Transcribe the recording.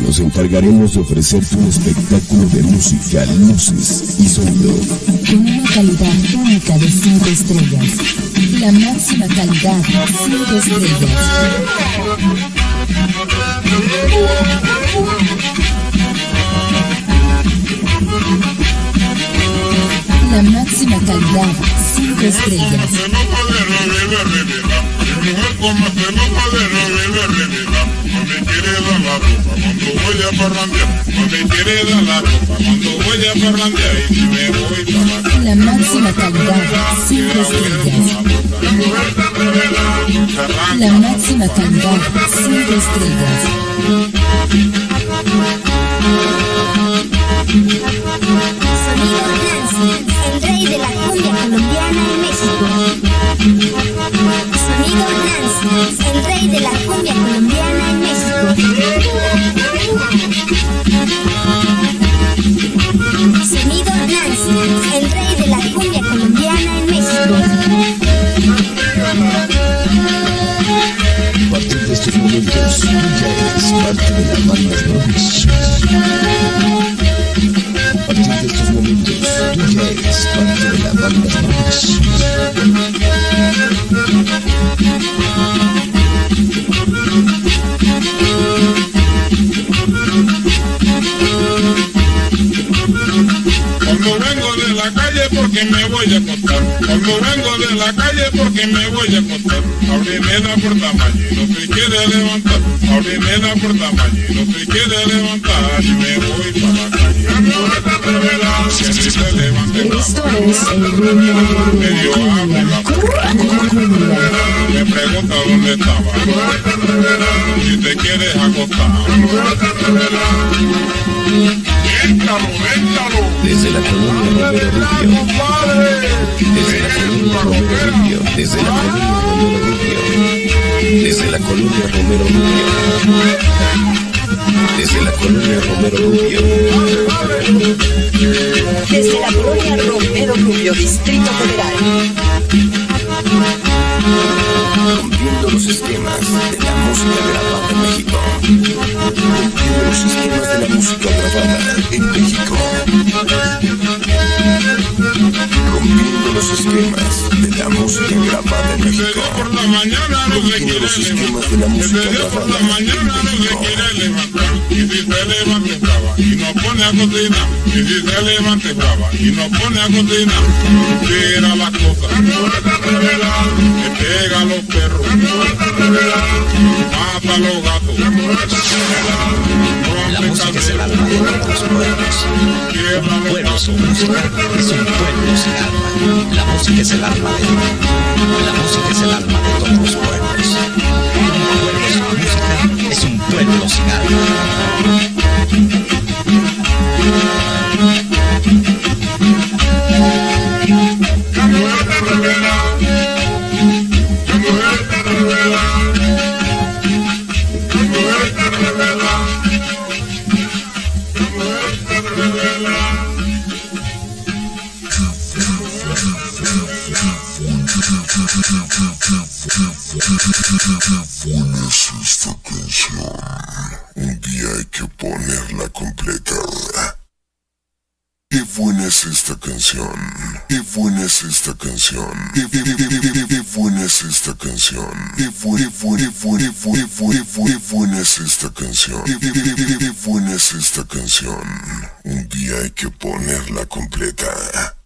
nos encargaremos de ofrecerte un espectáculo de música, luces y sonido. Con una calidad única de 5 estrellas. La máxima calidad, 5 estrellas. La máxima calidad, 5 estrellas. La ropa cuando voy a parrandear. Me quiere dar la ropa cuando voy a parrandear. Y si me voy para la La máxima calidad, 5 estrellas. La máxima calidad, 5 estrellas. Nancy, el rey de la cumbia colombiana en México. Sonido Nancy, el rey de la cumbia colombiana en México. A partir de estos momentos, ya eres parte de la banda Brothers. A partir de estos momentos, tú ya eres parte de la banda Brothers. Porque me voy a acostar. Cuando vengo de la calle porque me voy a acostar. Ábreme la puerta mañana, no se quiere levantar. Ábreme la puerta mañana, no se quiere levantar. Y me voy para la calle. Esto es el ritmo medio abre la puerta. Me pregunta dónde estaba. Si te quieres acostar. Éntalo. Desde la colonia Romero Rubio. Desde la colonia Romero Rubio. Desde la colonia Romero Rubio. Desde la colonia Romero Rubio. Desde la colonia Romero Rubio. Desde la colonia Romero Rubio, Distrito Federal. Rompiendo los esquemas de la música grabada en México. Rompiendo los esquemas de la música grabada en México. Rompiendo los esquemas de la música grabada en México. por la mañana no se Rompiendo quiere los esquemas levantar. de la música Desde por grabada la en mañana no se México. quiere levantar. Y si se levanta brava y no pone a cocinar. Y si se levanta brava y no pone a cocinar. Tira las cosas. Que pega a los perros. Mata a los gatos. Pueblos. Sin música es un pueblo sin alma. La música es el alma de la música es el alma de todos los pueblos. Un pueblo sin música es un pueblo sin alma. Pones esta canción. Un día hay que ponerla completa. Qué buena es esta canción. Qué buena es esta canción. Qué, buena es esta canción. Qué buena, es esta canción. Qué buena es esta canción. Un día hay que ponerla completa.